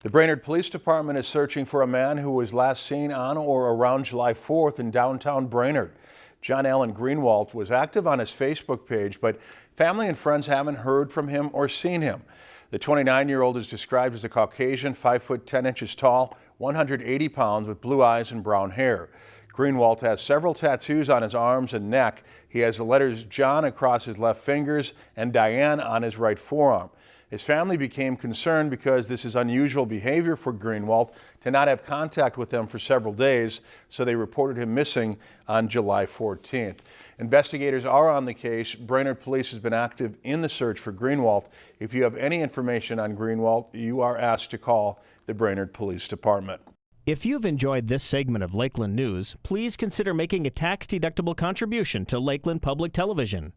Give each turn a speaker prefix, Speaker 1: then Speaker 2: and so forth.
Speaker 1: The Brainerd Police Department is searching for a man who was last seen on or around July 4th in downtown Brainerd. John Allen Greenwald was active on his Facebook page, but family and friends haven't heard from him or seen him. The 29-year-old is described as a Caucasian, 5 foot 10 inches tall, 180 pounds with blue eyes and brown hair. Greenwald has several tattoos on his arms and neck. He has the letters John across his left fingers and Diane on his right forearm. His family became concerned because this is unusual behavior for Greenwald to not have contact with them for several days, so they reported him missing on July 14th. Investigators are on the case. Brainerd Police has been active in the search for Greenwald. If you have any information on Greenwald, you are asked to call the Brainerd Police Department.
Speaker 2: If you've enjoyed this segment of Lakeland News, please consider making a tax-deductible contribution to Lakeland Public Television.